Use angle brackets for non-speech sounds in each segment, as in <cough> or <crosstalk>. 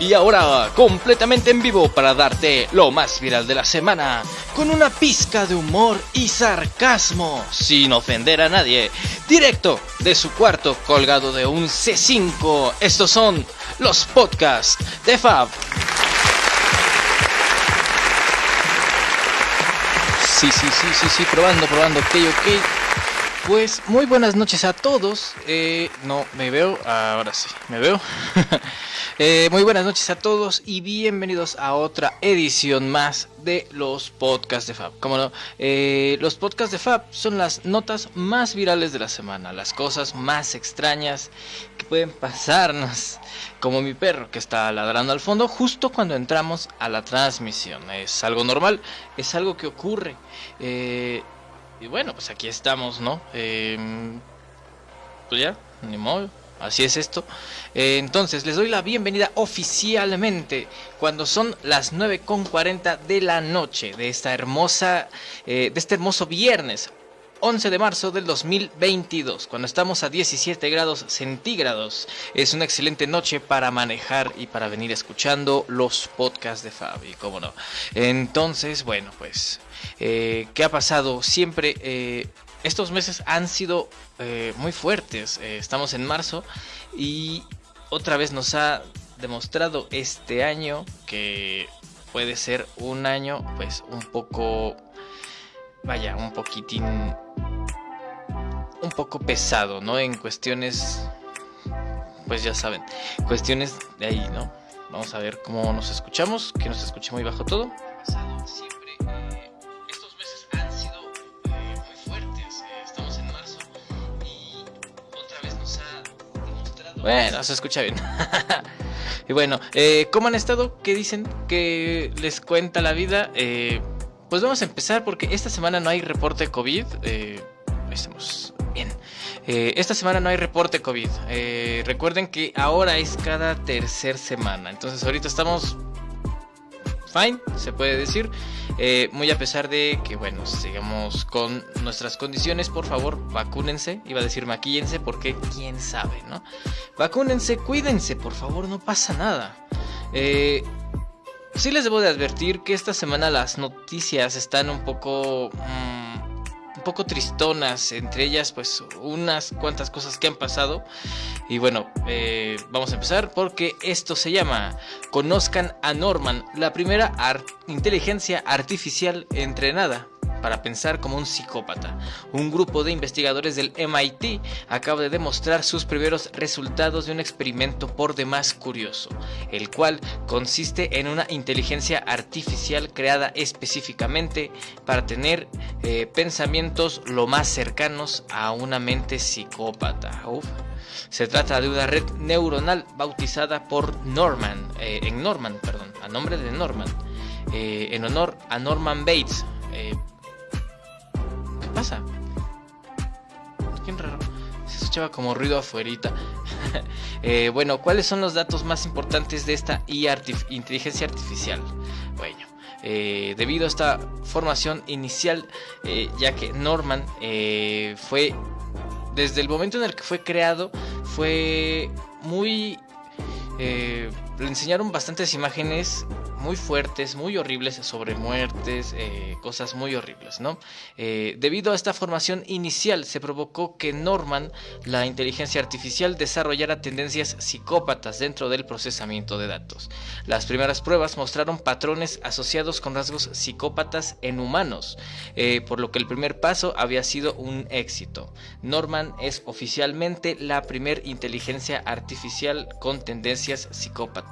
Y ahora, completamente en vivo para darte lo más viral de la semana, con una pizca de humor y sarcasmo, sin ofender a nadie, directo de su cuarto colgado de un C5. Estos son los podcasts de Fab. Sí, sí, sí, sí, sí, probando, probando, ok, ok. Pues muy buenas noches a todos. Eh, no, me veo, ahora sí, me veo. <laughs> Eh, muy buenas noches a todos y bienvenidos a otra edición más de los podcasts de Fab. Como no, eh, los podcasts de Fab son las notas más virales de la semana, las cosas más extrañas que pueden pasarnos. Como mi perro que está ladrando al fondo justo cuando entramos a la transmisión. Es algo normal, es algo que ocurre. Y bueno, pues aquí estamos, ¿no? Em, pues ya, ni modo. Así es esto. Eh, entonces, les doy la bienvenida oficialmente cuando son las 9.40 de la noche de esta hermosa, eh, de este hermoso viernes 11 de marzo del 2022, cuando estamos a 17 grados centígrados. Es una excelente noche para manejar y para venir escuchando los podcasts de Fabi, cómo no. Entonces, bueno, pues, eh, ¿qué ha pasado? Siempre, eh, estos meses han sido eh, muy fuertes. estamos en marzo y otra vez nos ha demostrado este año que puede ser un año, pues, un poco vaya, un poquitín, poco pesado, ¿no? En cuestiones, pues ya saben, cuestiones de ahí, ¿no? Vamos a ver cómo nos escuchamos, que nos escuche muy bajo todo. Eh, eh, eh. Bueno, se escucha bien. <laughs> y bueno, ¿cómo han estado? ¿Qué dicen? ¿Qué les cuenta la vida? Eh, pues vamos a empezar porque esta semana no hay reporte COVID. Eh, estamos. Eh, esta semana no hay reporte COVID. Eh, recuerden que ahora es cada tercer semana. Entonces ahorita estamos fine, se puede decir. muy a pesar de que, bueno, sigamos con nuestras condiciones, por favor, vacúnense. Iba a decir maquíllense porque quién sabe, ¿no? Vacúnense, cuídense, por favor, no pasa nada. Eh, Sí les debo de advertir que esta semana las noticias están un poco... Mm, poco tristonas, entre ellas pues unas cuantas cosas que han pasado. Y bueno, eh, vamos a empezar porque esto se llama Conozcan a Norman, la primera inteligencia artificial entrenada para pensar como un psicópata. Un grupo de investigadores del MIT acaba de demostrar sus primeros resultados de un experimento por demás curioso, el cual consiste en una inteligencia artificial creada específicamente para tener eh, pensamientos lo más cercanos a una mente psicópata. Se trata de una red neuronal bautizada por Norman, eh, en Norman, perdón, a nombre de Norman, eh, en honor a Norman Bates, pasa? Qué raro. Se escuchaba como ruido afuerita. <laughs> Eh, bueno, ¿cuáles son los datos más importantes de esta inteligencia artificial? Bueno, eh, debido a esta formación inicial, eh, ya que Norman fue, desde el momento en el que fue creado, fue muy... le enseñaron bastantes imágenes muy fuertes, muy horribles sobre muertes, eh, cosas muy horribles, ¿no? Eh, debido a esta formación inicial se provocó que Norman, la inteligencia artificial, desarrollara tendencias psicópatas dentro del procesamiento de datos. Las primeras pruebas mostraron patrones asociados con rasgos psicópatas en humanos, eh, por lo que el primer paso había sido un éxito. Norman es oficialmente la primer inteligencia artificial con tendencias psicópatas.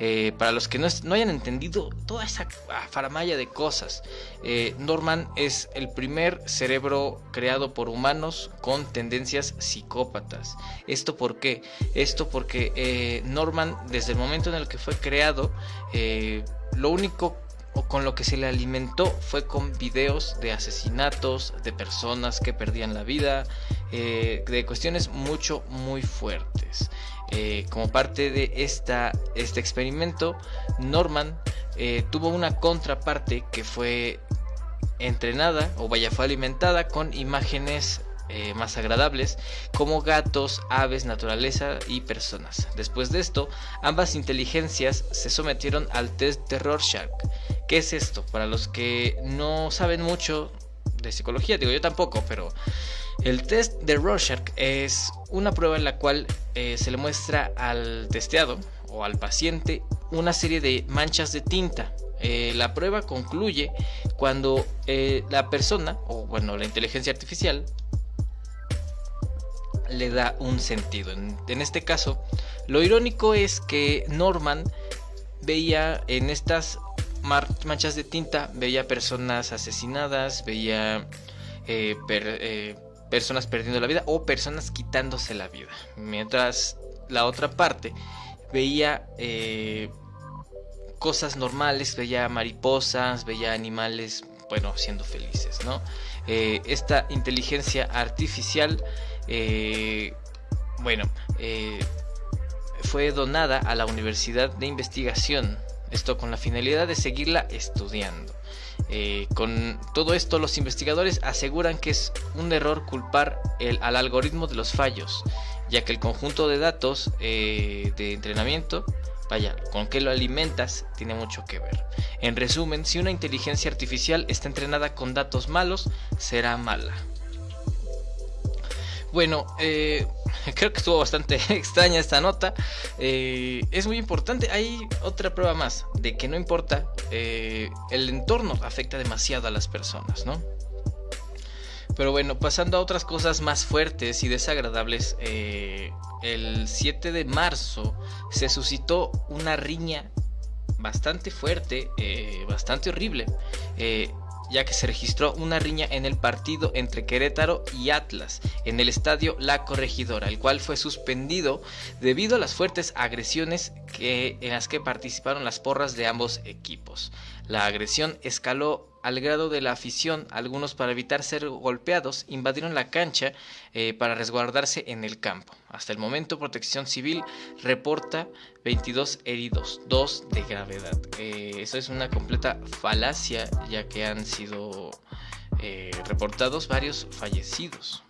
Eh, para los que no, hayan entendido toda esa faramaya de cosas, eh, Norman es el primer cerebro creado por humanos con tendencias psicópatas. ¿Esto por qué? Esto porque eh, Norman, desde el momento en el que fue creado, lo único o con lo que se le alimentó fue con videos de asesinatos, de personas que perdían la vida, de cuestiones mucho, muy fuertes. Eh, como parte de esta, este experimento, Norman eh, tuvo una contraparte que fue entrenada o vaya fue alimentada con imágenes eh, más agradables, como gatos, aves, naturaleza y personas. Después de esto, ambas inteligencias se sometieron al test de Rorschach. ¿Qué es esto? Para los que no saben mucho de psicología, digo yo tampoco, pero el test de Rorschach es una prueba en la cual eh, se le muestra al testeado o al paciente una serie de manchas de tinta. Eh, la prueba concluye cuando la persona, o bueno, la inteligencia artificial, le da un sentido. En, este caso, lo irónico es que Norman veía en estas manchas de tinta, veía personas asesinadas, veía eh, eh, personas perdiendo la vida o personas quitándose la vida. Mientras la otra parte veía eh, cosas normales, veía mariposas, veía animales, bueno, siendo felices, ¿no? esta inteligencia artificial eh, bueno, eh, fue donada a la Universidad de Investigación, esto con la finalidad de seguirla estudiando. Eh, con todo esto, los investigadores aseguran que es un error culpar el, al algoritmo de los fallos, ya que el conjunto de datos de entrenamiento, vaya, con qué lo alimentas, tiene mucho que ver. En resumen, si una inteligencia artificial está entrenada con datos malos, será mala. Bueno, eh, <laughs> creo que estuvo bastante <laughs> extraña esta nota. Eh, es muy importante. Hay otra prueba más de que no importa. Eh, el entorno afecta demasiado a las personas, ¿no? Pero bueno, pasando a otras cosas más fuertes y desagradables, el 7 de marzo se suscitó una riña bastante fuerte, bastante horrible ya que se registró una riña en el partido entre Querétaro y Atlas en el estadio La Corregidora, el cual fue suspendido debido a las fuertes agresiones que, en las que participaron las porras de ambos equipos. La agresión escaló al grado de la afición, algunos para evitar ser golpeados invadieron la cancha eh, para resguardarse en el campo. Hasta el momento Protección Civil reporta 22 heridos, 2 de gravedad. Eh, eso es una completa falacia ya que han sido eh, reportados varios fallecidos.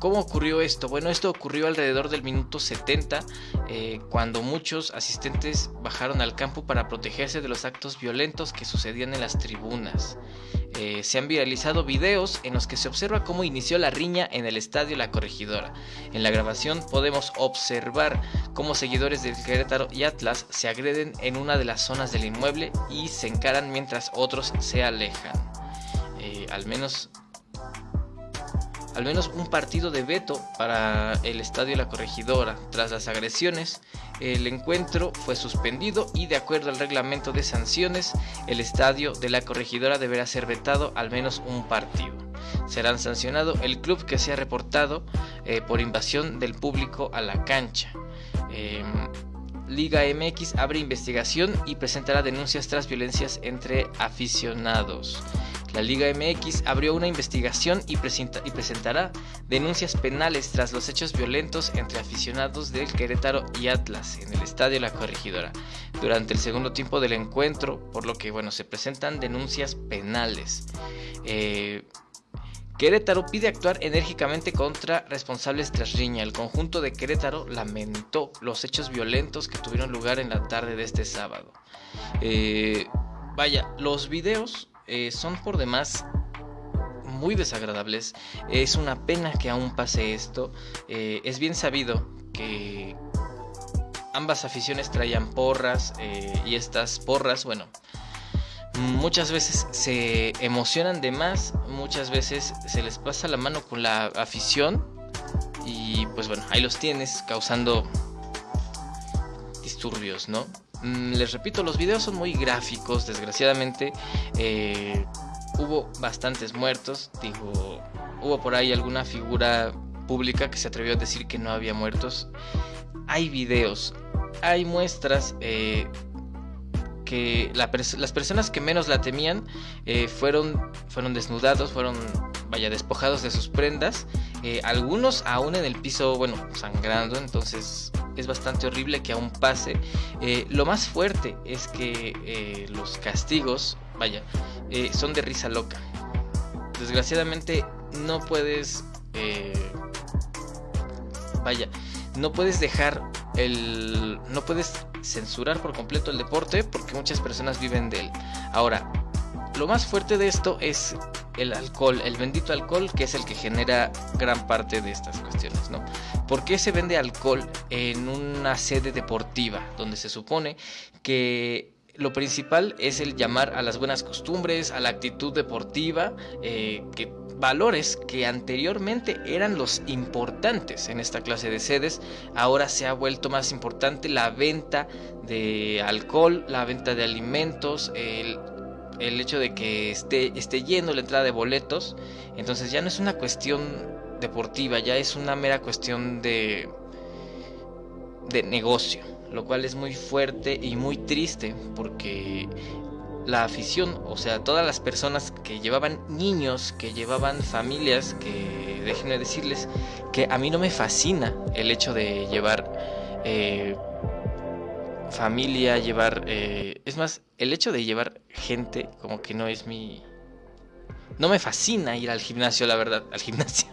¿Cómo ocurrió esto? Bueno, esto ocurrió alrededor del minuto 70, eh, cuando muchos asistentes bajaron al campo para protegerse de los actos violentos que sucedían en las tribunas. Eh, se han viralizado videos en los que se observa cómo inició la riña en el estadio La Corregidora. En la grabación podemos observar cómo seguidores del Querétaro y Atlas se agreden en una de las zonas del inmueble y se encaran mientras otros se alejan. Eh, al menos al menos un partido de veto para el estadio La Corregidora. Tras las agresiones, el encuentro fue suspendido y de acuerdo al reglamento de sanciones, el estadio de La Corregidora deberá ser vetado al menos un partido. Serán sancionado el club que sea reportado eh, por invasión del público a la cancha. Em, Liga MX abre investigación y presentará denuncias tras violencias entre aficionados. La Liga MX abrió una investigación y, presentará denuncias penales tras los hechos violentos entre aficionados del Querétaro y Atlas en el Estadio La Corregidora durante el segundo tiempo del encuentro, por lo que bueno, se presentan denuncias penales. Eh, Querétaro pide actuar enérgicamente contra responsables tras riña. El conjunto de Querétaro lamentó los hechos violentos que tuvieron lugar en la tarde de este sábado. Eh, vaya, los videos eh, son por demás muy desagradables. Es una pena que aún pase esto. Eh, es bien sabido que ambas aficiones traían porras eh, y estas porras, bueno, muchas veces se emocionan de más, muchas veces se les pasa la mano con la afición y pues bueno, ahí los tienes causando disturbios, ¿no? Mm, les repito, los videos son muy gráficos, desgraciadamente. Eh, hubo bastantes muertos, digo, hubo por ahí alguna figura pública que se atrevió a decir que no había muertos. Hay videos, hay muestras eh, que las personas que menos la temían eh, fueron, fueron desnudados, fueron, vaya, despojados de sus prendas. Algunos aún en el piso, bueno, sangrando, entonces es bastante horrible que aún pase. Eh, lo más fuerte es que eh, los castigos, vaya, eh, son de risa loca. Desgraciadamente no puedes... Eh, vaya, no puedes dejar el... No puedes censurar por completo el deporte porque muchas personas viven de él. Ahora, lo más fuerte de esto es el alcohol, el bendito alcohol que es el que genera gran parte de estas cuestiones, ¿no? ¿Por qué se vende alcohol en una sede deportiva donde se supone que lo principal es el llamar a las buenas costumbres, a la actitud deportiva, eh, que valores que anteriormente eran los importantes en esta clase de sedes, ahora se ha vuelto más importante la venta de alcohol, la venta de alimentos, el, hecho de que esté, esté lleno la entrada de boletos, entonces ya no es una cuestión deportiva, ya es una mera cuestión de, de negocio, lo cual es muy fuerte y muy triste porque la afición, o sea, todas las personas que llevaban niños, que llevaban familias, que déjenme decirles que a mí no me fascina el hecho de llevar eh, familia, llevar... Eh, es más, el hecho de llevar gente como que no es mi... No me fascina ir al gimnasio, la verdad, al gimnasio.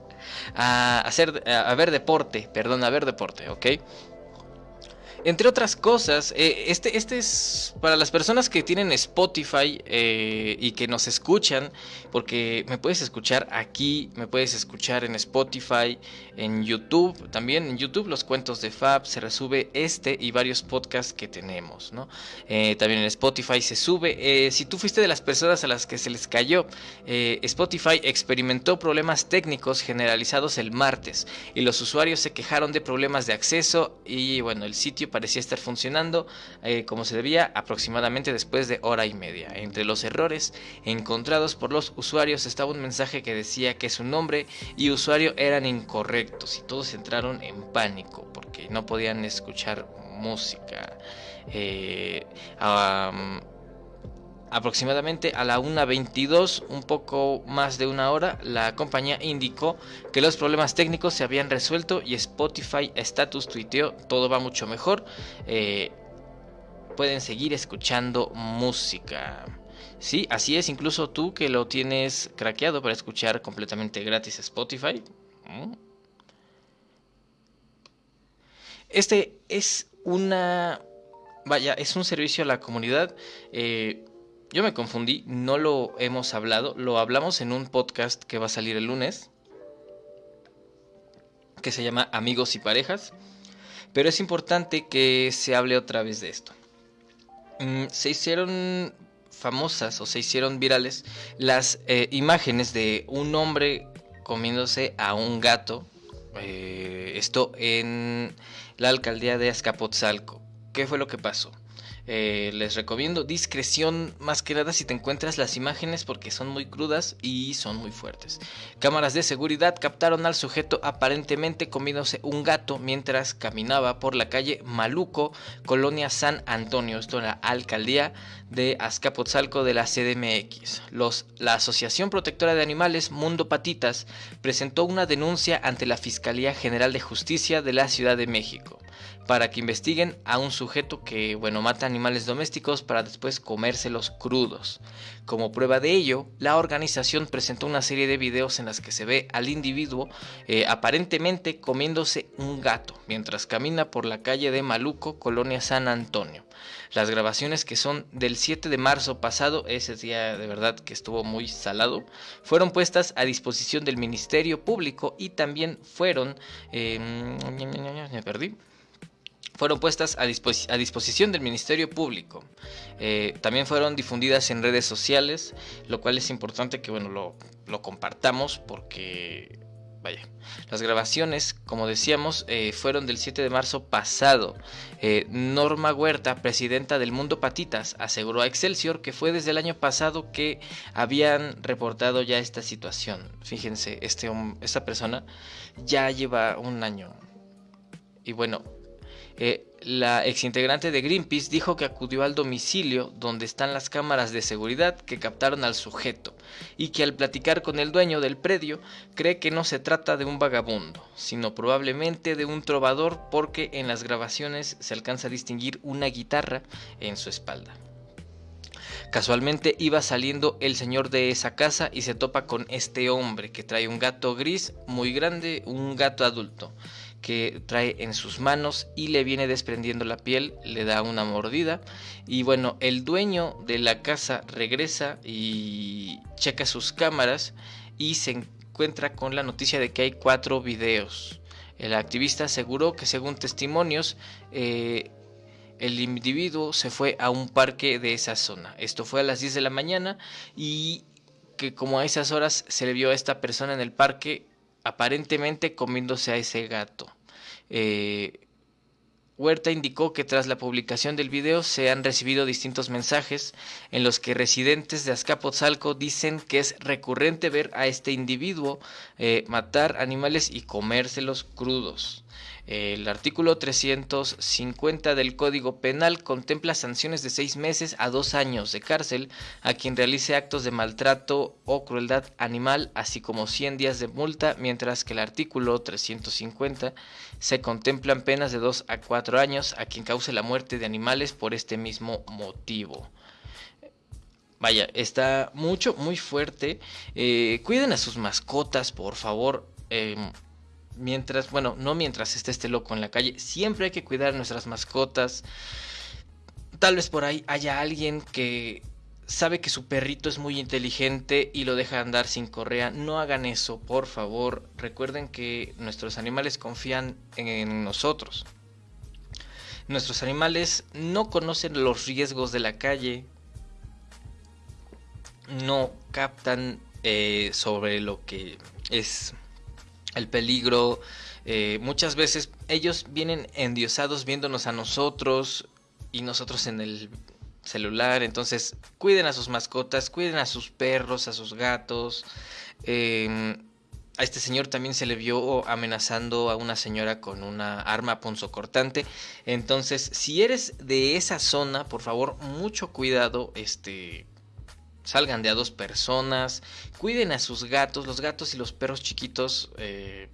<laughs> a hacer, a ver deporte, perdón, a ver deporte, ¿ok? Entre otras cosas, eh, este, este es para las personas que tienen Spotify eh, y que nos escuchan, porque me puedes escuchar aquí, me puedes escuchar en Spotify, en YouTube, también en YouTube los cuentos de Fab, se resube este y varios podcasts que tenemos, ¿no? Eh, también en Spotify se sube. si tú fuiste de las personas a las que se les cayó, Spotify experimentó problemas técnicos generalizados el martes y los usuarios se quejaron de problemas de acceso y bueno, el sitio parecía estar funcionando eh, como se debía aproximadamente después de hora y media. Entre los errores encontrados por los usuarios estaba un mensaje que decía que su nombre y usuario eran incorrectos y todos entraron en pánico porque no podían escuchar música. Eh, Aproximadamente a la 1.22, un poco más de una hora, la compañía indicó que los problemas técnicos se habían resuelto y Spotify Status tuiteó todo va mucho mejor. Eh, pueden seguir escuchando música. Sí, así es, incluso tú que lo tienes craqueado para escuchar completamente gratis Spotify. Este es una... Vaya, es un servicio a la comunidad. Eh, yo me confundí, no lo hemos hablado, lo hablamos en un podcast que va a salir el lunes, que se llama Amigos y Parejas, pero es importante que se hable otra vez de esto. Mm, se hicieron famosas o se hicieron virales las eh, imágenes de un hombre comiéndose a un gato, eh, esto en la alcaldía de Azcapotzalco. ¿Qué fue lo que pasó? Eh, les recomiendo discreción más que nada si te encuentras las imágenes porque son muy crudas y son muy fuertes. Cámaras de seguridad captaron al sujeto aparentemente comiéndose un gato mientras caminaba por la calle Maluco, colonia San Antonio, esto la alcaldía de Azcapotzalco de la CDMX. La Asociación Protectora de Animales Mundo Patitas presentó una denuncia ante la Fiscalía General de Justicia de la Ciudad de México para que investiguen a un sujeto que, bueno, mata animales domésticos para después comérselos crudos. Como prueba de ello, la organización presentó una serie de videos en las que se ve al individuo eh, aparentemente comiéndose un gato mientras camina por la calle de Maluco, Colonia San Antonio. Las grabaciones que son del 7 de marzo pasado, ese día de verdad que estuvo muy salado, fueron puestas a disposición del Ministerio Público y también fueron... Eh, perdí fueron puestas a, disposición del Ministerio Público. Eh, también fueron difundidas en redes sociales, lo cual es importante que bueno, lo, compartamos porque, vaya, las grabaciones, como decíamos, eh, fueron del 7 de marzo pasado. Eh, Norma Huerta, presidenta del Mundo Patitas, aseguró a Excelsior que fue desde el año pasado que habían reportado ya esta situación. Fíjense, este, esta persona ya lleva un año. Y bueno, eh, la exintegrante de Greenpeace dijo que acudió al domicilio donde están las cámaras de seguridad que captaron al sujeto y que al platicar con el dueño del predio cree que no se trata de un vagabundo, sino probablemente de un trovador porque en las grabaciones se alcanza a distinguir una guitarra en su espalda. Casualmente iba saliendo el señor de esa casa y se topa con este hombre que trae un gato gris muy grande, un gato adulto que trae en sus manos y le viene desprendiendo la piel, le da una mordida y bueno, el dueño de la casa regresa y checa sus cámaras y se encuentra con la noticia de que hay cuatro videos. El activista aseguró que según testimonios, eh, el individuo se fue a un parque de esa zona. Esto fue a las 10 de la mañana y que como a esas horas se le vio a esta persona en el parque aparentemente comiéndose a ese gato. Eh, Huerta indicó que tras la publicación del video se han recibido distintos mensajes en los que residentes de Azcapotzalco dicen que es recurrente ver a este individuo eh, matar animales y comérselos crudos. El artículo 350 del Código Penal contempla sanciones de seis meses a dos años de cárcel a quien realice actos de maltrato o crueldad animal, así como 100 días de multa, mientras que el artículo 350 se contemplan penas de dos a cuatro años a quien cause la muerte de animales por este mismo motivo. Vaya, está mucho, muy fuerte. Eh, cuiden a sus mascotas, por favor. Em, mientras, bueno, no mientras esté este loco en la calle, siempre hay que cuidar nuestras mascotas. Tal vez por ahí haya alguien que sabe que su perrito es muy inteligente y lo deja andar sin correa. No hagan eso, por favor. Recuerden que nuestros animales confían en nosotros. Nuestros animales no conocen los riesgos de la calle. No captan eh, sobre lo que es el peligro. Eh, muchas veces ellos vienen endiosados viéndonos a nosotros y nosotros en el celular. Entonces, cuiden a sus mascotas, cuiden a sus perros, a sus gatos. Em, a este señor también se le vio amenazando a una señora con una arma punzocortante. Entonces, si eres de esa zona, por favor, mucho cuidado. Este, salgan de a dos personas, cuiden a sus gatos, los gatos y los perros chiquitos eh,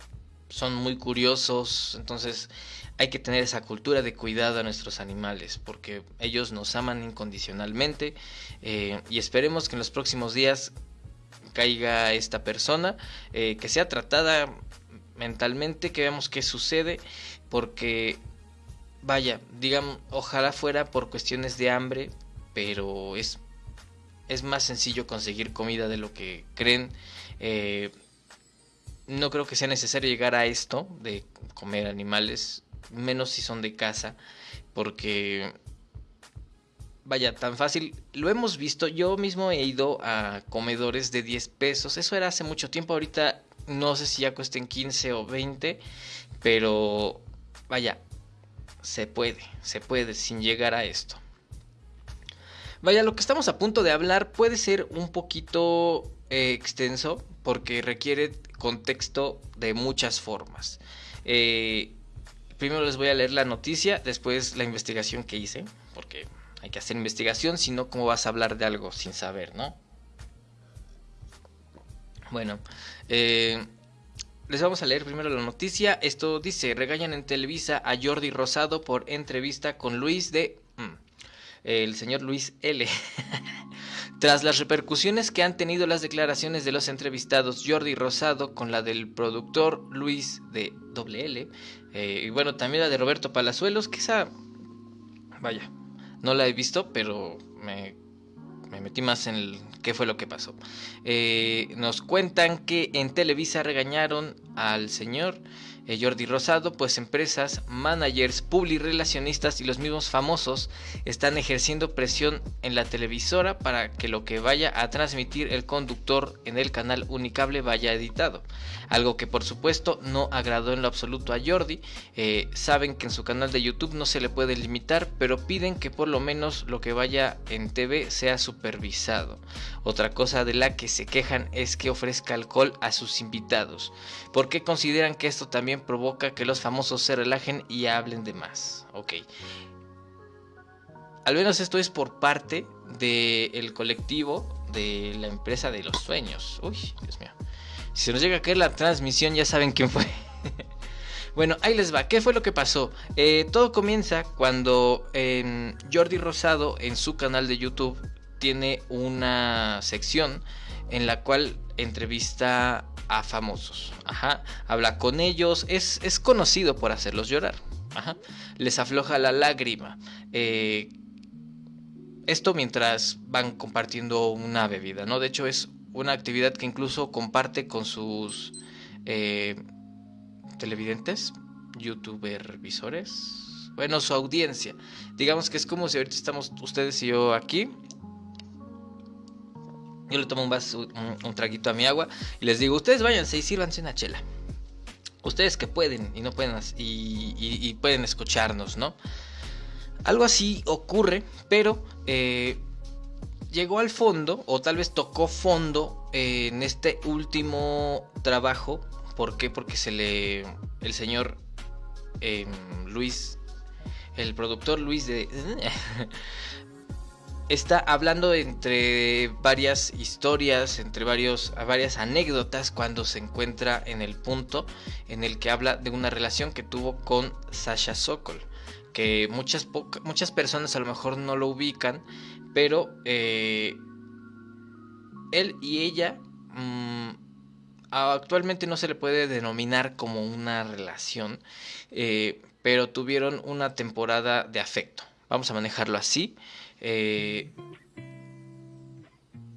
son muy curiosos, entonces hay que tener esa cultura de cuidado a nuestros animales, porque ellos nos aman incondicionalmente eh, y esperemos que en los próximos días caiga esta persona, eh, que sea tratada mentalmente, que veamos qué sucede, porque vaya, digamos, ojalá fuera por cuestiones de hambre, pero es es más sencillo conseguir comida de lo que creen. Eh, no creo que sea necesario llegar a esto de comer animales, menos si son de casa, porque vaya, tan fácil. Lo hemos visto, yo mismo he ido a comedores de 10 pesos, eso era hace mucho tiempo, ahorita no sé si ya cuesten 15 o 20, pero vaya, se puede, se puede sin llegar a esto. Vaya, lo que estamos a punto de hablar puede ser un poquito eh, extenso porque requiere contexto de muchas formas. Eh, primero les voy a leer la noticia, después la investigación que hice, porque hay que hacer investigación, si no, ¿cómo vas a hablar de algo sin saber, no? Bueno, eh, les vamos a leer primero la noticia. Esto dice, regañan en Televisa a Jordi Rosado por entrevista con Luis de el señor Luis L. <laughs> Tras las repercusiones que han tenido las declaraciones de los entrevistados Jordi Rosado con la del productor Luis de WL, eh, y bueno, también la de Roberto Palazuelos, quizá, vaya, no la he visto, pero me, metí más en el, qué fue lo que pasó. Eh, nos cuentan que en Televisa regañaron al señor eh, Jordi Rosado, pues empresas, managers, publirelacionistas y los mismos famosos están ejerciendo presión en la televisora para que lo que vaya a transmitir el conductor en el canal Unicable vaya editado. Algo que por supuesto no agradó en lo absoluto a Jordi. Eh, saben que en su canal de YouTube no se le puede limitar, pero piden que por lo menos lo que vaya en TV sea supervisado. Otra cosa de la que se quejan es que ofrezca alcohol a sus invitados, porque consideran que esto también provoca que los famosos se relajen y hablen de más. Ok. Al menos esto es por parte del colectivo de la empresa de los sueños. Uy, Dios mío. Si nos llega a caer la transmisión, ya saben quién fue. <laughs> bueno, ahí les va. ¿Qué fue lo que pasó? Eh, todo comienza cuando Jordi Rosado en su canal de YouTube tiene una sección en la cual entrevista a famosos. Ajá. Habla con ellos. Es, es conocido por hacerlos llorar. Ajá. Les afloja la lágrima. Eh, esto mientras van compartiendo una bebida, ¿no? De hecho es una actividad que incluso comparte con sus eh, televidentes, youtuber visores, bueno, su audiencia. Digamos que es como si ahorita estamos ustedes y yo aquí. Yo le tomo un, vaso, un, traguito a mi agua y les digo, ustedes váyanse y sírvanse una chela. Ustedes que pueden y no pueden y pueden escucharnos, ¿no? Algo así ocurre, pero eh, llegó al fondo, o tal vez tocó fondo eh, en este último trabajo. ¿Por qué? Porque se le. El señor em, Luis. El productor Luis de. <laughs> está hablando entre varias historias, entre varios, varias anécdotas cuando se encuentra en el punto en el que habla de una relación que tuvo con Sasha Sokol que muchas, muchas personas a lo mejor no lo ubican, pero eh, él y ella mm, actualmente no se le puede denominar como una relación, eh, pero tuvieron una temporada de afecto. Vamos a manejarlo así. Eh,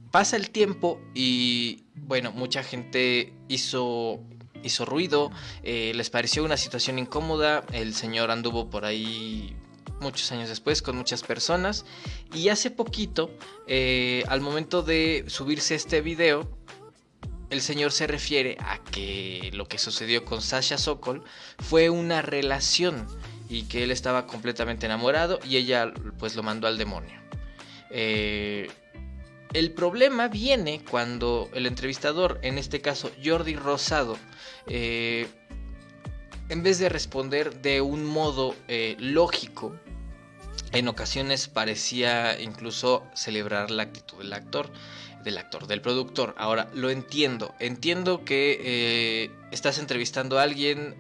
pasa el tiempo y bueno, mucha gente hizo hizo ruido, eh, les pareció una situación incómoda, el señor anduvo por ahí muchos años después con muchas personas y hace poquito, eh, al momento de subirse este video, el señor se refiere a que lo que sucedió con Sasha Sokol fue una relación y que él estaba completamente enamorado y ella pues lo mandó al demonio. Eh, el problema viene cuando el entrevistador, en este caso Jordi Rosado, eh, en vez de responder de un modo eh, lógico, en ocasiones parecía incluso celebrar la actitud del actor, del actor, del productor. Ahora, lo entiendo, entiendo que estás entrevistando a alguien,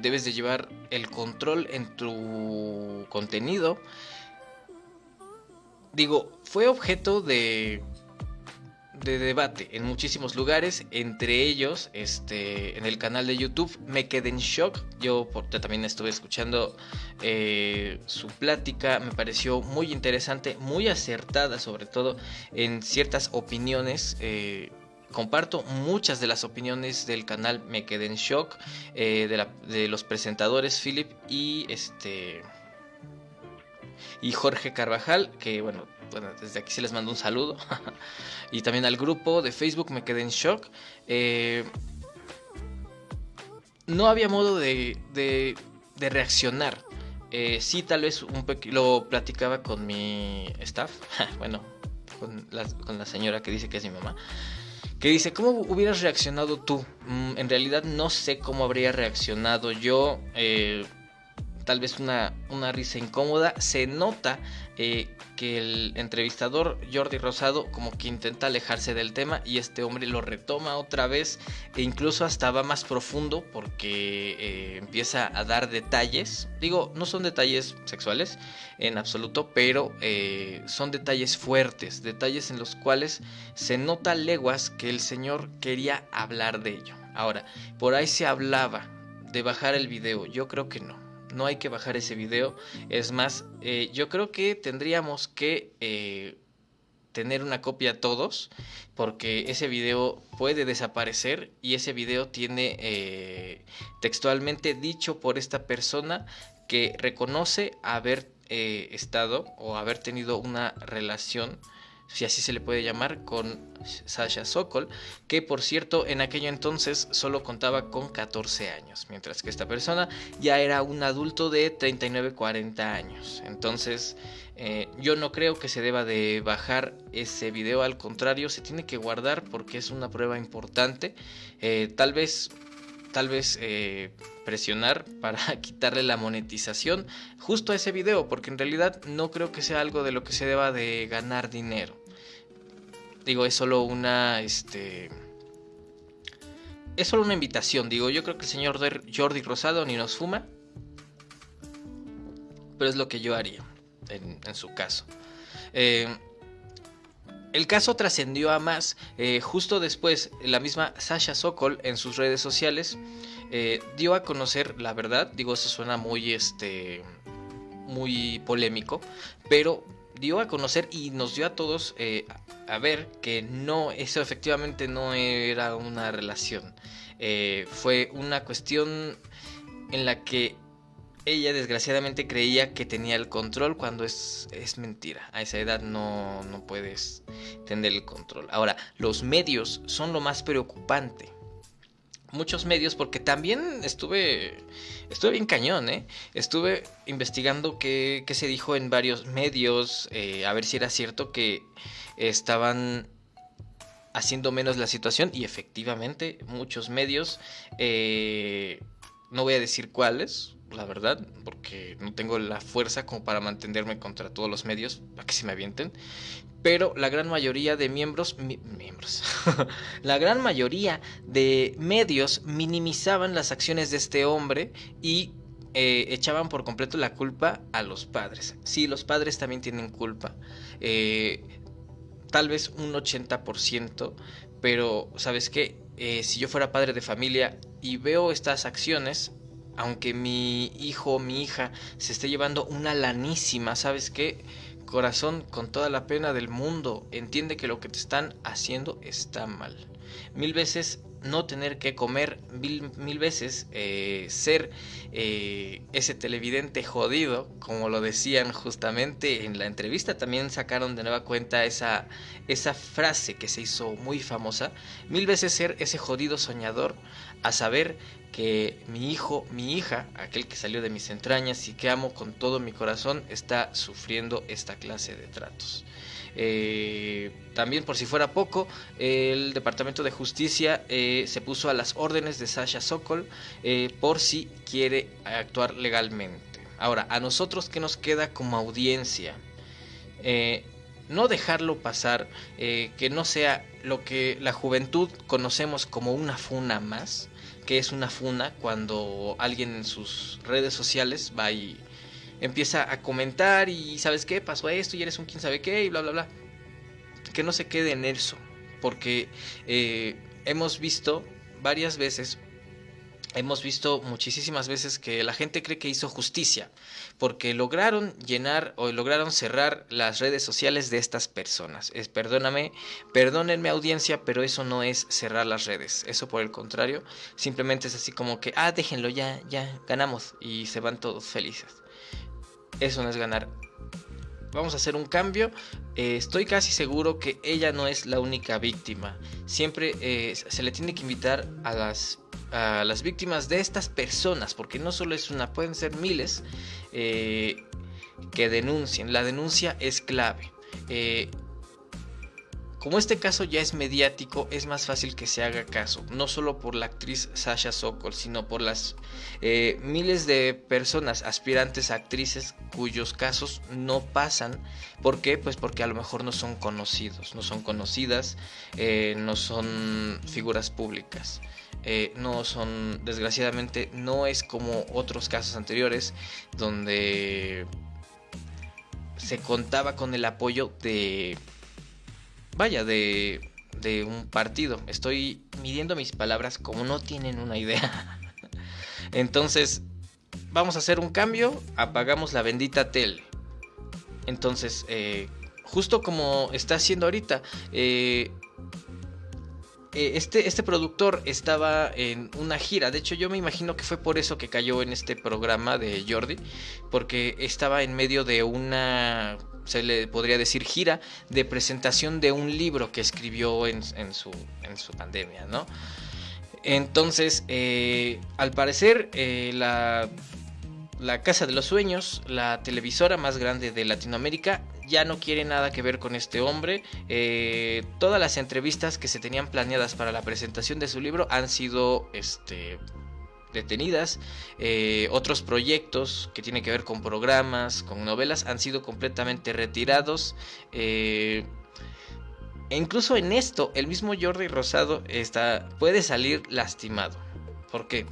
debes de llevar el control en tu contenido, digo, fue objeto de, de debate en muchísimos lugares, entre ellos este, en el canal de YouTube Me Quedé en Shock. Yo también estuve escuchando eh, su plática, me pareció muy interesante, muy acertada sobre todo en ciertas opiniones. Eh, comparto muchas de las opiniones del canal Me Quedé en Shock, eh, de, los presentadores Philip y este y Jorge Carvajal, que bueno, bueno desde aquí se les mando un saludo. <laughs> y también al grupo de Facebook me quedé en shock. Eh, no había modo de, de, reaccionar. Eh, sí, tal vez un lo platicaba con mi staff, <laughs> bueno, con la, con la señora que dice que es mi mamá que dice, ¿cómo hubieras reaccionado tú? Mm, en realidad no sé cómo habría reaccionado yo. Eh, tal vez una, una risa incómoda. Se nota eh, que el entrevistador Jordi Rosado como que intenta alejarse del tema y este hombre lo retoma otra vez e incluso hasta va más profundo porque eh, empieza a dar detalles. Digo, no son detalles sexuales en absoluto, pero eh, son detalles fuertes, detalles en los cuales se nota leguas que el señor quería hablar de ello. Ahora, por ahí se hablaba de bajar el video, yo creo que no no hay que bajar ese video. Es más, eh, yo creo que tendríamos que eh, tener una copia todos, porque ese video puede desaparecer y ese video tiene eh, textualmente dicho por esta persona que reconoce haber estado o haber tenido una relación si así se le puede llamar, con Sasha Sokol, que por cierto en aquello entonces solo contaba con 14 años, mientras que esta persona ya era un adulto de 39-40 años. Entonces eh, yo no creo que se deba de bajar ese video, al contrario, se tiene que guardar porque es una prueba importante. Eh, tal vez tal vez eh, presionar <laughs> para quitarle la monetización justo a ese video, porque en realidad no creo que sea algo de lo que se deba de ganar dinero. Digo, es solo una, este... Es solo una invitación, digo, yo creo que el señor Jordi Rosado ni nos fuma, pero es lo que yo haría en, su caso. Eh, el caso trascendió a más. Eh, justo después, la misma Sasha Sokol en sus redes sociales eh, dio a conocer la verdad. Digo, eso suena muy, este, muy polémico, pero dio a conocer y nos dio a todos eh, a ver que no, eso efectivamente no era una relación. fue una cuestión en la que ella desgraciadamente creía que tenía el control cuando es, es mentira. A esa edad no, no puedes tener el control. Ahora, los medios son lo más preocupante. Muchos medios, porque también estuve, estuve bien cañón, ¿eh? Estuve investigando qué, qué se dijo en varios medios, eh, a ver si era cierto que estaban haciendo menos la situación y efectivamente muchos medios, eh, no voy a decir cuáles, la verdad, porque no tengo la fuerza como para mantenerme contra todos los medios, para que se me avienten. Pero la gran mayoría de miembros, miembros, <laughs> la gran mayoría de medios minimizaban las acciones de este hombre y eh, echaban por completo la culpa a los padres. Sí, los padres también tienen culpa. Eh, tal vez un 80%, pero ¿sabes qué? Eh, si yo fuera padre de familia y veo estas acciones, aunque mi hijo o mi hija se esté llevando una lanísima, ¿sabes qué? Corazón, con toda la pena del mundo, entiende que lo que te están haciendo está mal. Mil veces no tener que comer, mil, veces eh, ser eh, ese televidente jodido, como lo decían justamente en la entrevista, también sacaron de nueva cuenta esa, esa frase que se hizo muy famosa, mil veces ser ese jodido soñador a saber que mi hijo, mi hija, aquel que salió de mis entrañas y que amo con todo mi corazón, está sufriendo esta clase de tratos. Eh, también por si fuera poco, el Departamento de Justicia eh, se puso a las órdenes de Sasha Sokol eh, por si quiere actuar legalmente. Ahora, a nosotros que nos queda como audiencia, no dejarlo pasar, que no sea lo que la juventud conocemos como una funa más, que es una funa cuando alguien en sus redes sociales va y empieza a comentar y sabes qué, pasó esto y eres un quién sabe qué y bla, bla, bla. Que no se quede en eso, porque eh, hemos visto varias veces hemos visto muchísimas veces que la gente cree que hizo justicia, porque lograron llenar o lograron cerrar las redes sociales de estas personas. Es, perdóname, perdónenme audiencia, pero eso no es cerrar las redes. Eso por el contrario, simplemente es así como que, ah, déjenlo ya, ya, ganamos y se van todos felices. Eso no es ganar. Vamos a hacer un cambio. Eh, estoy casi seguro que ella no es la única víctima. Siempre eh, se le tiene que invitar a las a las víctimas de estas personas, porque no solo es una, pueden ser miles eh, que denuncien. La denuncia es clave. Eh, como este caso ya es mediático, es más fácil que se haga caso, no solo por la actriz Sasha Sokol, sino por las eh, miles de personas aspirantes a actrices cuyos casos no pasan. ¿Por qué? Pues porque a lo mejor no son conocidos, no son conocidas, no son figuras públicas. Eh, no son, desgraciadamente, no es como otros casos anteriores donde se contaba con el apoyo de, vaya, de, de un partido. Estoy midiendo mis palabras como no tienen una idea. <laughs> Entonces, vamos a hacer un cambio, apagamos la bendita tele. Entonces, eh, justo como está haciendo ahorita, eh, eh, este, este productor estaba en una gira. De hecho, yo me imagino que fue por eso que cayó en este programa de Jordi. Porque estaba en medio de una, se le podría decir, gira de presentación de un libro que escribió en, su, en su pandemia, ¿no? Entonces, eh, al parecer, eh, la la Casa de los Sueños, la televisora más grande de Latinoamérica, ya no quiere nada que ver con este hombre. Eh, todas las entrevistas que se tenían planeadas para la presentación de su libro han sido este, detenidas. Eh, otros proyectos que tienen que ver con programas, con novelas, han sido completamente retirados. Eh, e incluso en esto, el mismo Jordi Rosado está, puede salir lastimado. Porque,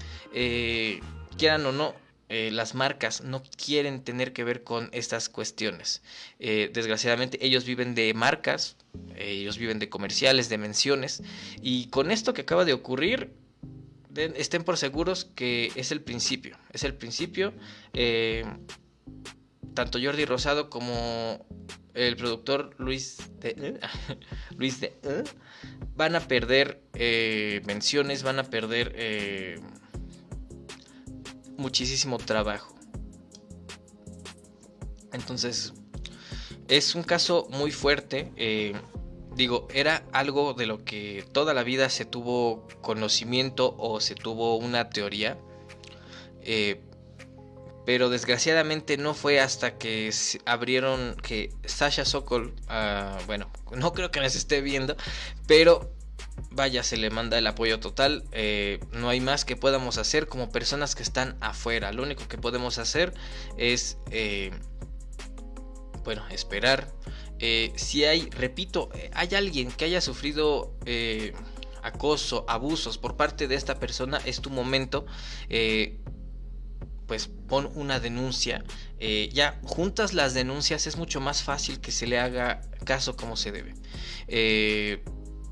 quieran o no, eh, las marcas no quieren tener que ver con estas cuestiones. Eh, desgraciadamente ellos viven de marcas, ellos viven de comerciales, de menciones, y con esto que acaba de ocurrir, estén por seguros que es el principio, es el principio. Eh, tanto Jordi Rosado como el productor Luis de, <laughs> Luis de van a perder menciones, van a perder muchísimo trabajo. Entonces, es un caso muy fuerte. Eh, digo, era algo de lo que toda la vida se tuvo conocimiento o se tuvo una teoría. Eh, pero desgraciadamente no fue hasta que abrieron que Sasha Sokol, ah, bueno, no creo que nos esté viendo, pero vaya, se le manda el apoyo total. Eh, no hay más que podamos hacer como personas que están afuera. Lo único que podemos hacer es, eh, bueno, esperar. Eh, si hay, repito, hay alguien que haya sufrido acoso, abusos por parte de esta persona, es tu momento. pues pon una denuncia. ya juntas las denuncias es mucho más fácil que se le haga caso como se debe.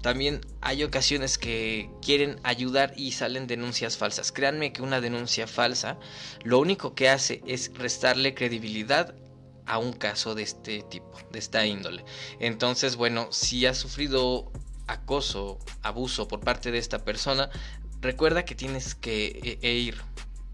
También hay ocasiones que quieren ayudar y salen denuncias falsas. Créanme que una denuncia falsa lo único que hace es restarle credibilidad a un caso de este tipo, de esta índole. Entonces, bueno, si has sufrido acoso, abuso por parte de esta persona, recuerda que tienes que e, e ir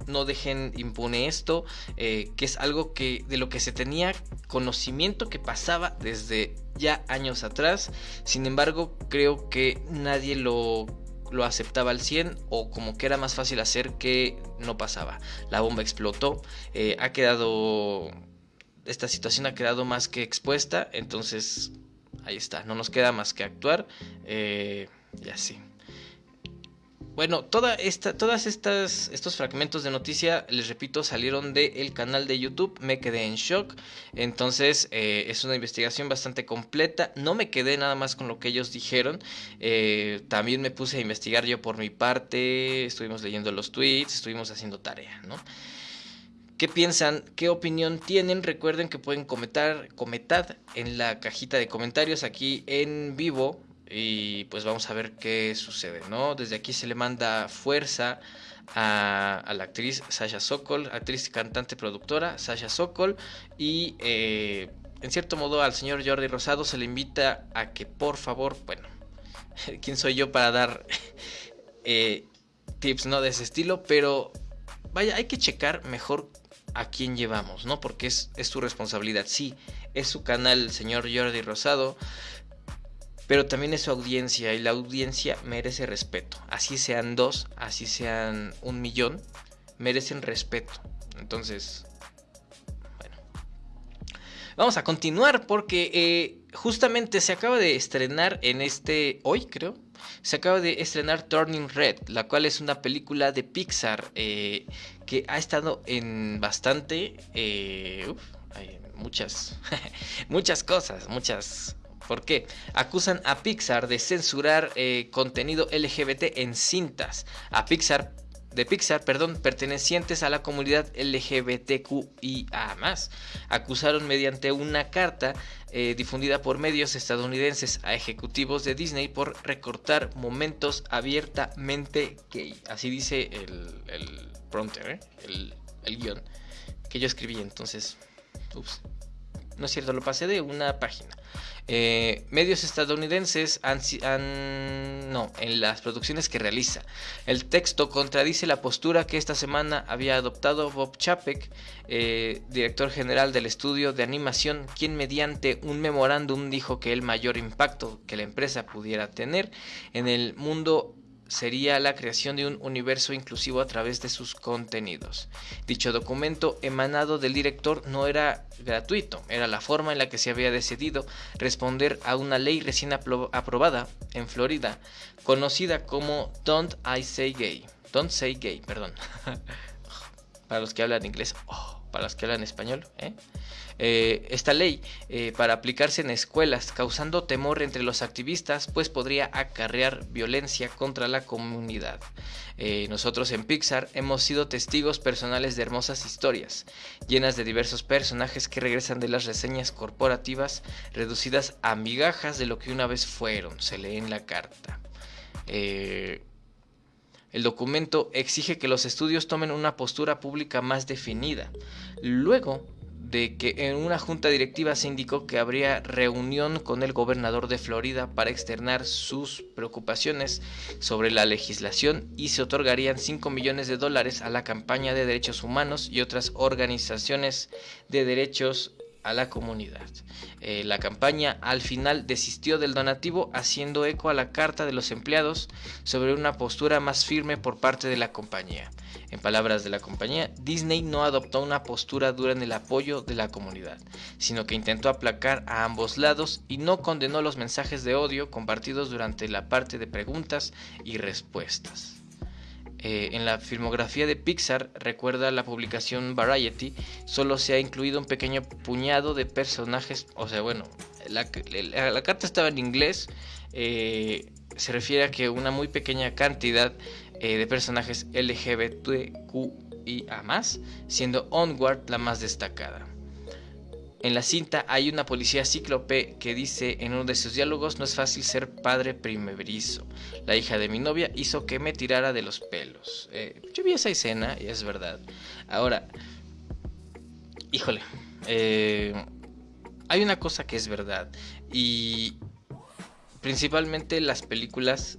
no dejen impune esto, eh, que es algo que de lo que se tenía conocimiento que pasaba desde ya años atrás. Sin embargo, creo que nadie lo, lo aceptaba al 100 o como que era más fácil hacer que no pasaba. La bomba explotó, eh, ha quedado... Esta situación ha quedado más que expuesta, entonces ahí está, no nos queda más que actuar eh, y así. Bueno, toda esta, todas estas estos fragmentos de noticia, les repito, salieron del canal de YouTube. Me quedé en shock. Entonces eh, es una investigación bastante completa. No me quedé nada más con lo que ellos dijeron. Eh, también me puse a investigar yo por mi parte. Estuvimos leyendo los tweets, estuvimos haciendo tarea, ¿no? ¿Qué piensan? ¿Qué opinión tienen? Recuerden que pueden comentar, comentar en la cajita de comentarios aquí en vivo y pues vamos a ver qué sucede, ¿no? Desde aquí se le manda fuerza a, la actriz Sasha Sokol, actriz, cantante, productora Sasha Sokol y eh, en cierto modo al señor Jordi Rosado se le invita a que por favor, bueno, <laughs> quién soy yo para dar <laughs> eh, tips, ¿no? De ese estilo, pero vaya, hay que checar mejor a quién llevamos, ¿no? Porque es, es su responsabilidad, sí, es su canal, señor Jordi Rosado pero también es su audiencia y la audiencia merece respeto. Así sean dos, así sean un millón, merecen respeto. Entonces, bueno. Vamos a continuar porque eh, justamente se acaba de estrenar en este, hoy creo, se acaba de estrenar Turning Red, la cual es una película de Pixar eh, que ha estado en bastante... Eh, hay muchas, <laughs> muchas cosas, muchas ¿Por qué? Acusan a Pixar de censurar eh, contenido LGBT en cintas. A Pixar de Pixar, perdón, pertenecientes a la comunidad LGBTQIA+. Acusaron mediante una carta eh, difundida por medios estadounidenses a ejecutivos de Disney por recortar momentos abiertamente gay. Así dice el, el prompter, ¿eh? el, el guion que yo escribí. Entonces, ups. No es cierto, lo pasé de una página. Eh, medios estadounidenses han, no, en las producciones que realiza. El texto contradice la postura que esta semana había adoptado Bob Chapek, eh, director general del estudio de animación, quien mediante un memorándum dijo que el mayor impacto que la empresa pudiera tener en el mundo sería la creación de un universo inclusivo a través de sus contenidos. Dicho documento emanado del director no era gratuito, era la forma en la que se había decidido responder a una ley recién aprobada en Florida, conocida como Don't I Say Gay. Don't Say Gay, perdón. <laughs> para los que hablan inglés, oh, para los que hablan español, ¿eh? Eh, esta ley eh, para aplicarse en escuelas, causando temor entre los activistas, pues podría acarrear violencia contra la comunidad. Eh, nosotros en Pixar hemos sido testigos personales de hermosas historias, llenas de diversos personajes que regresan de las reseñas corporativas, reducidas a migajas de lo que una vez fueron, se lee en la carta. el documento exige que los estudios tomen una postura pública más definida. Luego de que en una junta directiva se indicó que habría reunión con el gobernador de Florida para externar sus preocupaciones sobre la legislación y se otorgarían 5 millones de dólares a la campaña de derechos humanos y otras organizaciones de derechos a la comunidad. Eh, la campaña al final desistió del donativo haciendo eco a la carta de los empleados sobre una postura más firme por parte de la compañía. En palabras de la compañía, Disney no adoptó una postura dura en el apoyo de la comunidad, sino que intentó aplacar a ambos lados y no condenó los mensajes de odio compartidos durante la parte de preguntas y respuestas. Eh, en la filmografía de Pixar, recuerda la publicación Variety, solo se ha incluido un pequeño puñado de personajes, o sea, bueno, la, carta estaba en inglés, eh, se refiere a que una muy pequeña cantidad eh, de personajes LGBTQIA, siendo Onward la más destacada. En la cinta hay una policía cíclope que dice en uno de sus diálogos no es fácil ser padre primerizo. La hija de mi novia hizo que me tirara de los pelos. Eh, yo vi esa escena y es verdad. Ahora, híjole, eh, hay una cosa que es verdad y principalmente las películas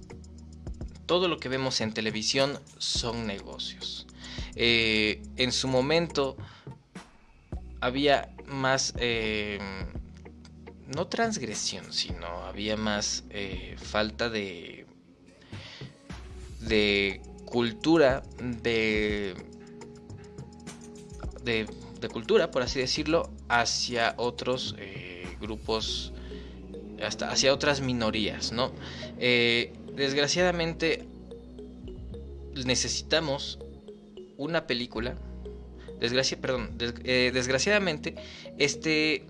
todo lo que vemos en televisión son negocios. Eh, en su momento había más, eh, no transgresión, sino había más eh, falta de, de cultura, de, de, cultura, por así decirlo, hacia otros grupos, hasta hacia otras minorías, ¿no? desgraciadamente necesitamos una película. Perdón, eh, desgraciadamente, este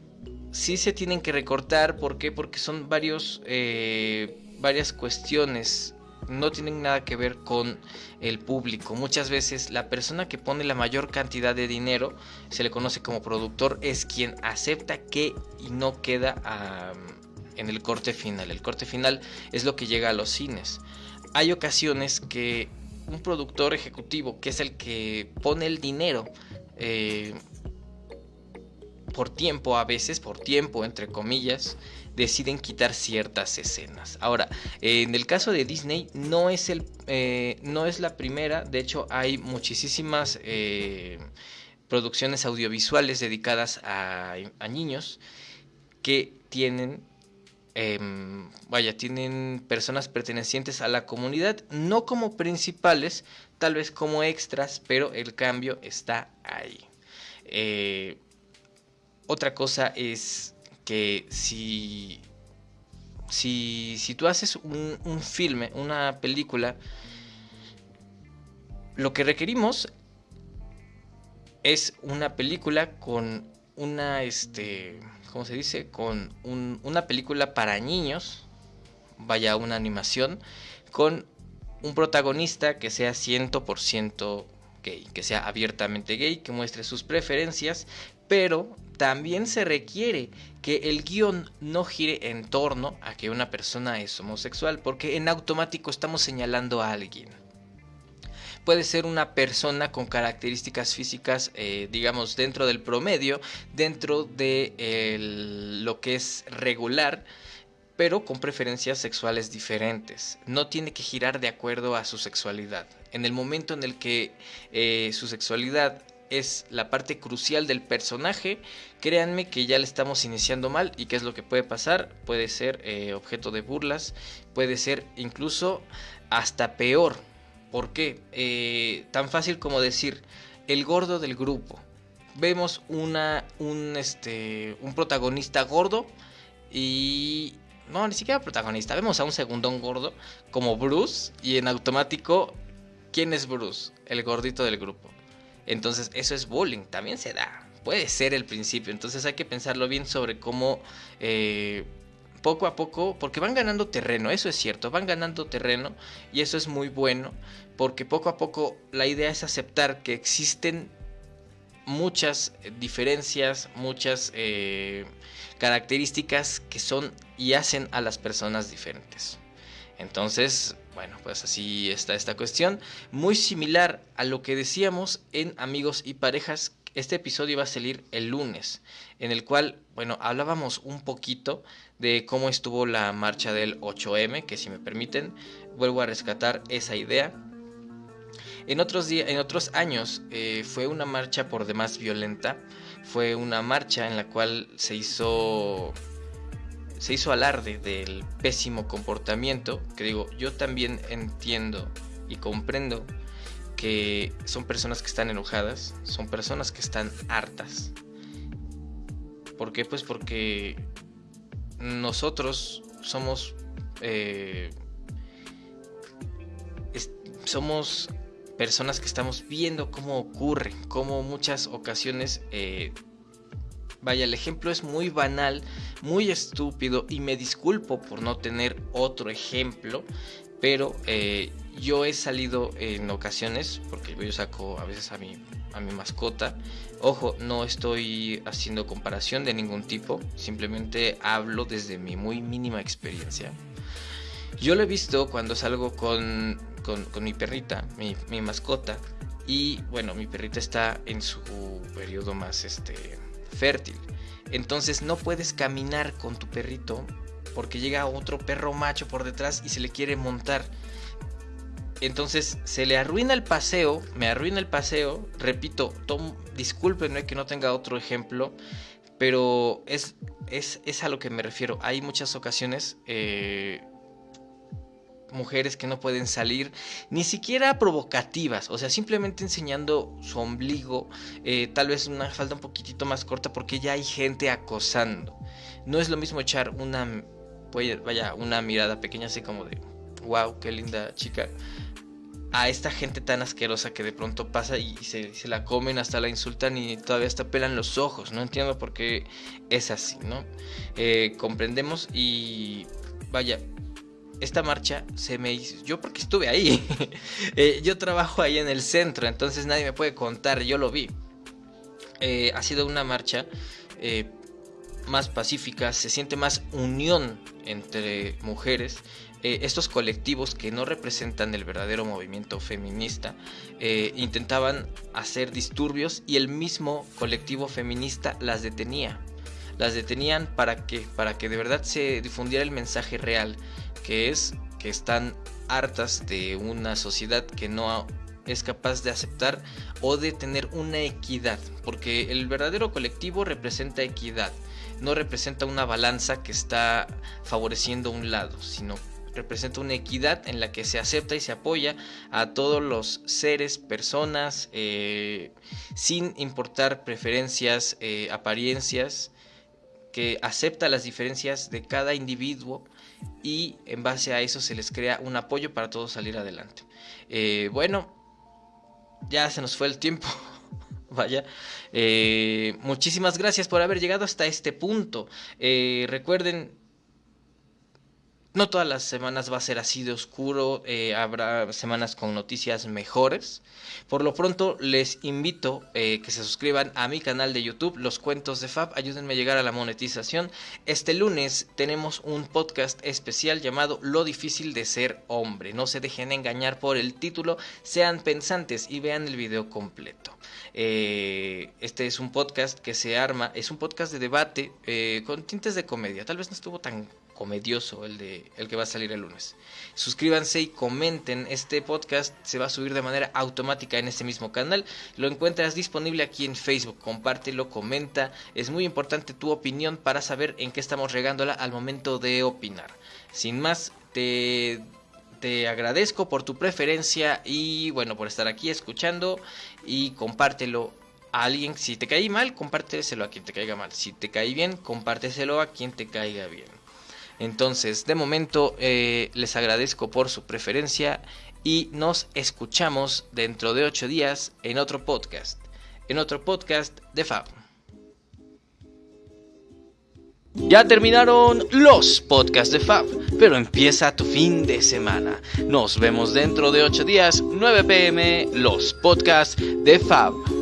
sí se tienen que recortar. ¿Por qué? Porque son varios, eh, varias cuestiones. No tienen nada que ver con el público. Muchas veces la persona que pone la mayor cantidad de dinero, se le conoce como productor, es quien acepta que y no queda en el corte final. El corte final es lo que llega a los cines. Hay ocasiones que un productor ejecutivo, que es el que pone el dinero, eh, por tiempo a veces, por tiempo entre comillas, deciden quitar ciertas escenas. Ahora, en el caso de Disney no es, el, eh, no es la primera, de hecho hay muchísimas eh, producciones audiovisuales dedicadas a, a niños que tienen Em, vaya, tienen personas pertenecientes a la comunidad, no como principales, tal vez como extras, pero el cambio está ahí. Eh, otra cosa es que si, si, si tú haces un, un filme, una película, lo que requerimos es una película con una, este, ¿cómo se dice? Con una película para niños, vaya una animación, con un protagonista que sea 100% gay, que sea abiertamente gay, que muestre sus preferencias, pero también se requiere que el guion no gire en torno a que una persona es homosexual, porque en automático estamos señalando a alguien puede ser una persona con características físicas, eh, digamos, dentro del promedio, dentro de lo que es regular, pero con preferencias sexuales diferentes. No tiene que girar de acuerdo a su sexualidad. En el momento en el que eh, su sexualidad es la parte crucial del personaje, créanme que ya le estamos iniciando mal y qué es lo que puede pasar. Puede ser eh, objeto de burlas, puede ser incluso hasta peor ¿Por qué? Eh, tan fácil como decir el gordo del grupo. Vemos una, un, este, un protagonista gordo y... No, ni siquiera protagonista. Vemos a un segundón gordo como Bruce y en automático, ¿quién es Bruce? El gordito del grupo. Entonces eso es bullying, también se da. puede ser el principio. Entonces hay que pensarlo bien sobre cómo eh, poco a poco, porque van ganando terreno, eso es cierto, van ganando terreno y eso es muy bueno, porque poco a poco la idea es aceptar que existen muchas diferencias, muchas eh, características que son y hacen a las personas diferentes. Entonces, bueno, pues así está esta cuestión. Muy similar a lo que decíamos en Amigos y Parejas. Este episodio va a salir el lunes, en el cual, bueno, hablábamos un poquito de cómo estuvo la marcha del 8M, que si me permiten, vuelvo a rescatar esa idea. En otros, en otros años eh, fue una marcha por demás violenta, fue una marcha en la cual se hizo se hizo alarde del pésimo comportamiento, que digo, yo también entiendo y comprendo que son personas que están enojadas, son personas que están hartas. ¿Por qué? Pues porque nosotros somos eh, somos personas que estamos viendo cómo ocurre, cómo muchas ocasiones eh, Vaya, el ejemplo es muy banal, muy estúpido y me disculpo por no tener otro ejemplo, pero eh, yo he salido en ocasiones, porque yo saco a veces a mi, a mi mascota, ojo, no estoy haciendo comparación de ningún tipo, simplemente hablo desde mi muy mínima experiencia. Yo lo he visto cuando salgo con, con, mi perrita, mi, mi mascota, y bueno, mi perrita está en su periodo más este fértil. Entonces no puedes caminar con tu perrito porque llega otro perro macho por detrás y se le quiere montar. Entonces se le arruina el paseo, me arruina el paseo, repito, tom, discúlpenme que no tenga otro ejemplo, pero es, es, es, a lo que me refiero. Hay muchas ocasiones eh, mujeres que no pueden salir, ni siquiera provocativas, o sea, simplemente enseñando su ombligo, eh, tal vez una falda un poquitito más corta porque ya hay gente acosando. No es lo mismo echar una, vaya, una mirada pequeña así como de, wow, qué linda chica, a esta gente tan asquerosa que de pronto pasa y se, la comen, hasta la insultan y todavía hasta pelan los ojos. No entiendo por qué es así, ¿no? Eh, comprendemos y vaya, esta marcha se me hizo, yo porque estuve ahí, <laughs> eh, yo trabajo ahí en el centro, entonces nadie me puede contar, yo lo vi. Eh, ha sido una marcha eh, más pacífica, se siente más unión entre mujeres. estos colectivos que no representan el verdadero movimiento feminista intentaban hacer disturbios y el mismo colectivo feminista las detenía. Las detenían para que, para que de verdad se difundiera el mensaje real que es que están hartas de una sociedad que no es capaz de aceptar o de tener una equidad, porque el verdadero colectivo representa equidad, no representa una balanza que está favoreciendo un lado, sino representa una equidad en la que se acepta y se apoya a todos los seres, personas, eh, sin importar preferencias, eh, apariencias, que acepta las diferencias de cada individuo y en base a eso se les crea un apoyo para todos salir adelante. Eh, bueno, ya se nos fue el tiempo. <laughs> Vaya, eh, muchísimas gracias por haber llegado hasta este punto. Eh, recuerden no todas las semanas va a ser así de oscuro, eh, habrá semanas con noticias mejores. Por lo pronto les invito eh, que se suscriban a mi canal de YouTube, Los Cuentos de Fab, ayúdenme a llegar a la monetización. Este lunes tenemos un podcast especial llamado Lo difícil de ser hombre. No se dejen engañar por el título, sean pensantes y vean el video completo. Eh, este es un podcast que se arma, es un podcast de debate con tintes de comedia. Tal vez no estuvo tan comedioso el de el que va a salir el lunes. Suscríbanse y comenten. Este podcast se va a subir de manera automática en este mismo canal. Lo encuentras disponible aquí en Facebook. Compártelo, comenta. Es muy importante tu opinión para saber en qué estamos regándola al momento de opinar. Sin más, te te agradezco por tu preferencia y bueno, por estar aquí escuchando y compártelo a alguien. Si te caí mal, compárteselo a quien te caiga mal. Si te caí bien, compárteselo a quien te caiga bien. Entonces, de momento, eh, les agradezco por su preferencia y nos escuchamos dentro de 8 días en otro podcast, en otro podcast de Fab. Ya terminaron los podcasts de Fab, pero empieza tu fin de semana. Nos vemos dentro de 8 días, 9 pm, los podcasts de Fab.